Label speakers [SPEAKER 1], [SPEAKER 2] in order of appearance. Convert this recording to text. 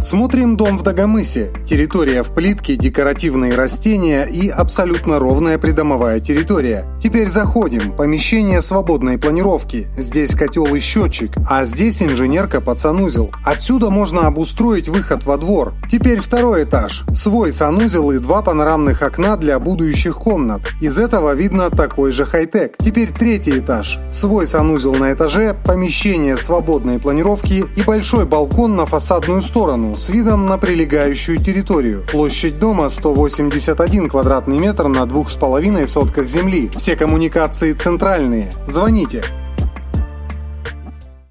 [SPEAKER 1] Смотрим дом в Дагомысе. Территория в плитке, декоративные растения и абсолютно ровная придомовая территория. Теперь заходим. Помещение свободной планировки. Здесь котел и счетчик, а здесь инженерка под санузел. Отсюда можно обустроить выход во двор. Теперь второй этаж. Свой санузел и два панорамных окна для будущих комнат. Из этого видно такой же хай-тек. Теперь третий этаж. Свой санузел на этаже, помещение свободной планировки и большой балкон на фасадную сторону с видом на прилегающую территорию. Площадь дома 181 квадратный метр на двух с половиной сотках земли. Все коммуникации центральные. Звоните